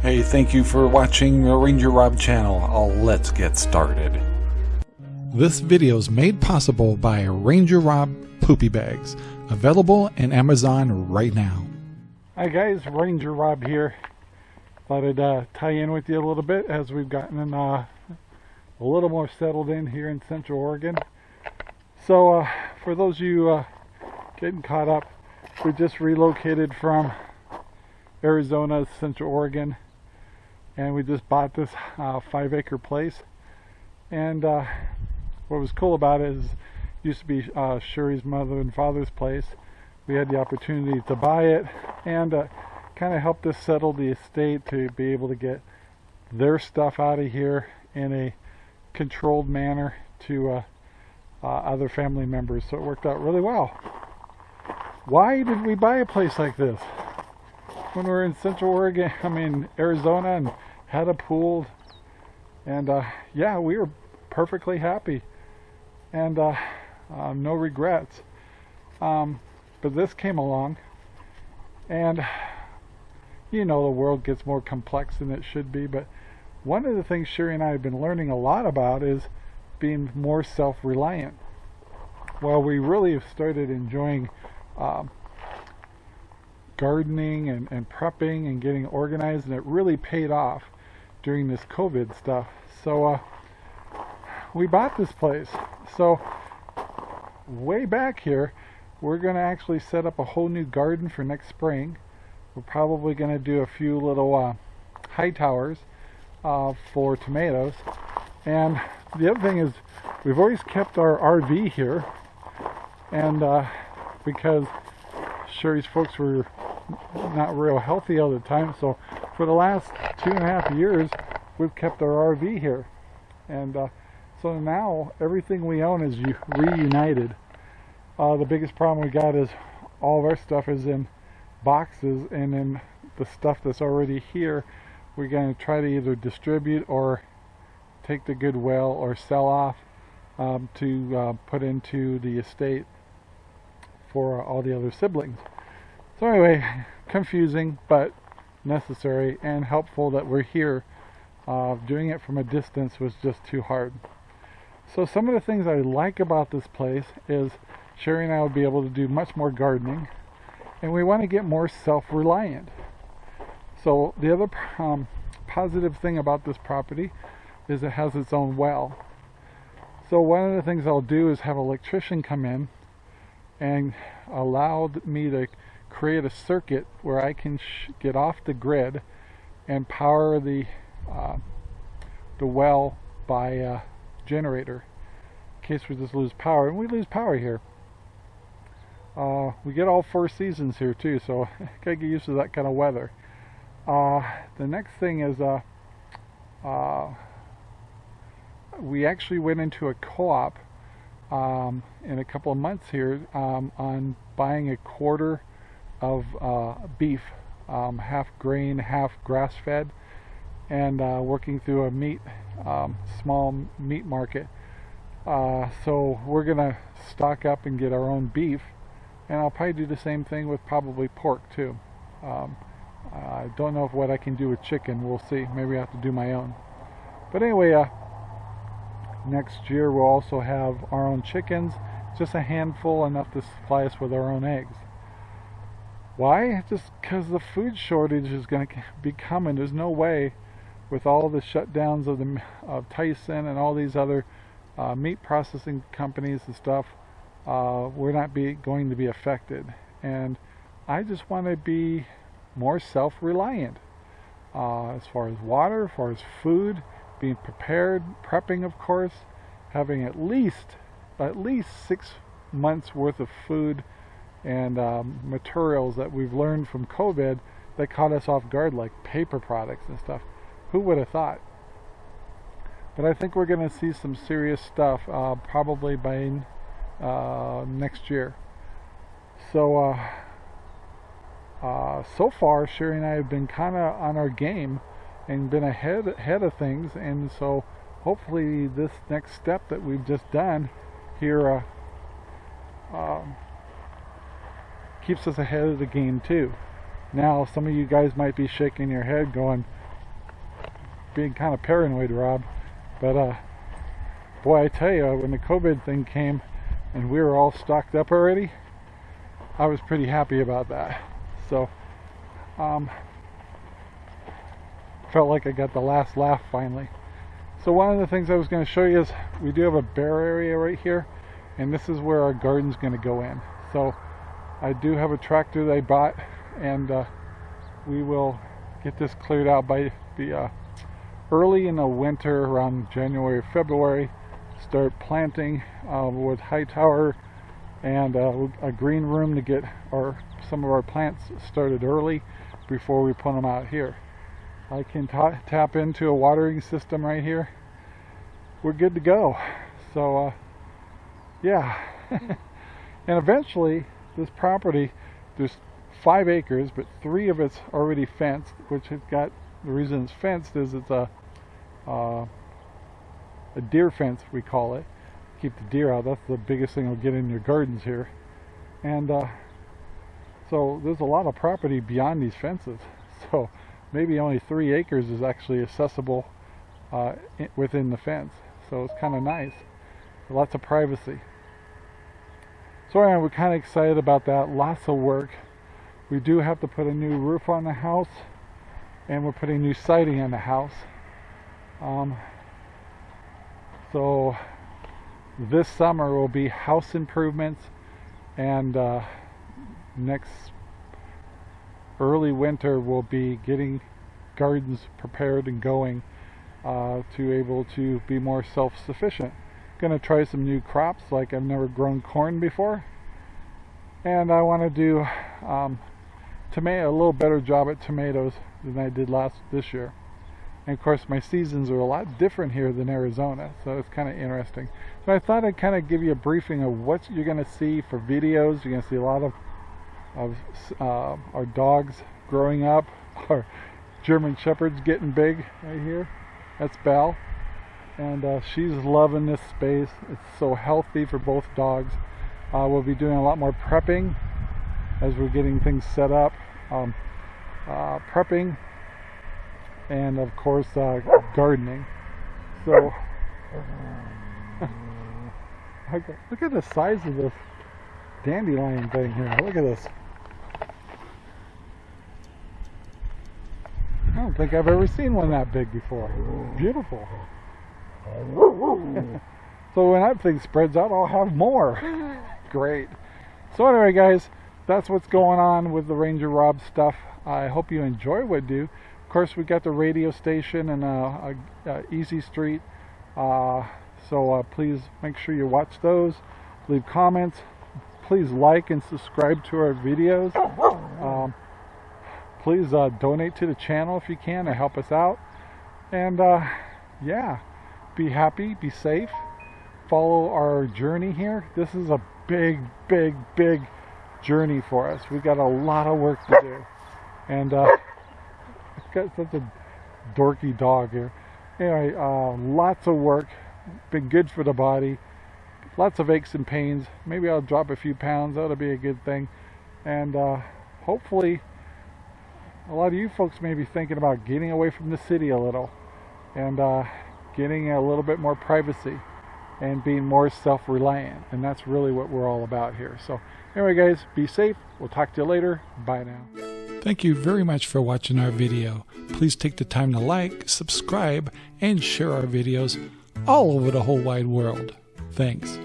Hey, thank you for watching the Ranger Rob channel. Uh, let's get started. This video is made possible by Ranger Rob Poopy Bags, available in Amazon right now. Hi guys, Ranger Rob here. Thought I'd uh, tie in with you a little bit as we've gotten uh, a little more settled in here in Central Oregon. So uh, for those of you uh, getting caught up, we just relocated from Arizona to Central Oregon and we just bought this uh, five acre place. And uh, what was cool about it is it used to be uh, Sherry's mother and father's place. We had the opportunity to buy it and uh, kind of helped us settle the estate to be able to get their stuff out of here in a controlled manner to uh, uh, other family members. So it worked out really well. Why did we buy a place like this? When we are in Central Oregon, I mean Arizona and had a pool and uh, yeah we were perfectly happy. And uh, uh, no regrets. Um, but this came along and you know the world gets more complex than it should be but one of the things Sherry and I have been learning a lot about is being more self-reliant. Well we really have started enjoying um, gardening and, and prepping and getting organized and it really paid off during this COVID stuff. So uh, we bought this place. So way back here, we're going to actually set up a whole new garden for next spring. We're probably going to do a few little uh, high towers uh, for tomatoes. And the other thing is we've always kept our RV here and uh, because Sherry's folks were not real healthy all the time so for the last two and a half years we've kept our RV here and uh, so now everything we own is reunited uh, the biggest problem we got is all of our stuff is in boxes and then the stuff that's already here we're going to try to either distribute or take the Goodwill or sell off um, to uh, put into the estate for all the other siblings. So anyway, confusing but necessary and helpful that we're here. Uh, doing it from a distance was just too hard. So some of the things I like about this place is Sherry and I will be able to do much more gardening and we want to get more self-reliant. So the other um, positive thing about this property is it has its own well. So one of the things I'll do is have an electrician come in and allow me to create a circuit where I can get off the grid and power the uh, the well by a generator in case we just lose power and we lose power here. Uh, we get all four seasons here too so gotta get used to that kind of weather. Uh, the next thing is uh, uh we actually went into a co-op um, in a couple of months here um, on buying a quarter of uh, beef, um, half grain, half grass-fed, and uh, working through a meat, um, small meat market. Uh, so we're gonna stock up and get our own beef, and I'll probably do the same thing with probably pork too. Um, I don't know if what I can do with chicken. We'll see. Maybe I have to do my own. But anyway, uh, next year we'll also have our own chickens just a handful enough to supply us with our own eggs why? Just because the food shortage is going to be coming. There's no way with all the shutdowns of the of Tyson and all these other uh, meat processing companies and stuff uh, we're not be going to be affected. And I just want to be more self-reliant uh, as far as water, as far as food, being prepared, prepping of course, having at least at least six months worth of food and um, materials that we've learned from COVID that caught us off guard like paper products and stuff. Who would have thought? But I think we're going to see some serious stuff uh, probably by uh, next year. So uh, uh so far Sherry and I have been kind of on our game and been ahead ahead of things and so hopefully this next step that we've just done here uh, um, keeps us ahead of the game too now some of you guys might be shaking your head going being kind of paranoid, Rob. But uh, boy, I tell you, when the COVID thing came and we were all stocked up already, I was pretty happy about that. So, um, felt like I got the last laugh finally. So one of the things I was going to show you is we do have a bare area right here, and this is where our garden's going to go in. So I do have a tractor that I bought, and uh, we will get this cleared out by the uh, early in the winter, around January, or February. Start planting uh, with Hightower and uh, a green room to get our some of our plants started early before we put them out here. I can tap into a watering system right here. We're good to go. So, uh, yeah. and eventually, this property, there's five acres, but three of it's already fenced, which has got, the reason it's fenced is it's a, uh, a deer fence, we call it. Keep the deer out. That's the biggest thing you'll get in your gardens here. And uh, so there's a lot of property beyond these fences. So maybe only three acres is actually accessible uh, within the fence. So it's kind of nice. Lots of privacy. So anyway, we're kind of excited about that. Lots of work. We do have to put a new roof on the house and we're putting new siding on the house. Um, so this summer will be house improvements and uh, next early winter will be getting gardens prepared and going uh, to able to be more self-sufficient. Gonna try some new crops like I've never grown corn before and I want to do um, tomato a little better job at tomatoes than I did last this year. And of course my seasons are a lot different here than Arizona, so it's kind of interesting. So I thought I'd kind of give you a briefing of what you're going to see for videos. You're going to see a lot of of uh, our dogs growing up, our German Shepherds getting big right here. That's Belle. And uh, she's loving this space. It's so healthy for both dogs. Uh, we'll be doing a lot more prepping as we're getting things set up. Um, uh, prepping and of course uh, gardening. So look at the size of this dandelion thing here. Look at this. I don't think I've ever seen one that big before. Beautiful. so when that thing spreads out, I'll have more. Great. So anyway, guys, that's what's going on with the Ranger Rob stuff. I hope you enjoy what I do. Of course, we got the radio station and uh, uh, Easy Street. Uh, so uh, please make sure you watch those. Leave comments. Please like and subscribe to our videos. Um, please uh, donate to the channel if you can to help us out. And uh, yeah, be happy, be safe, follow our journey here. This is a big, big, big journey for us. We've got a lot of work to do. And uh, I've got such a dorky dog here. Anyway, uh, lots of work. Been good for the body. Lots of aches and pains. Maybe I'll drop a few pounds. That'll be a good thing. And uh, hopefully, a lot of you folks may be thinking about getting away from the city a little and uh, getting a little bit more privacy and being more self-reliant. And that's really what we're all about here. So anyway guys be safe. We'll talk to you later. Bye now. Thank you very much for watching our video. Please take the time to like subscribe and share our videos all over the whole wide world. Thanks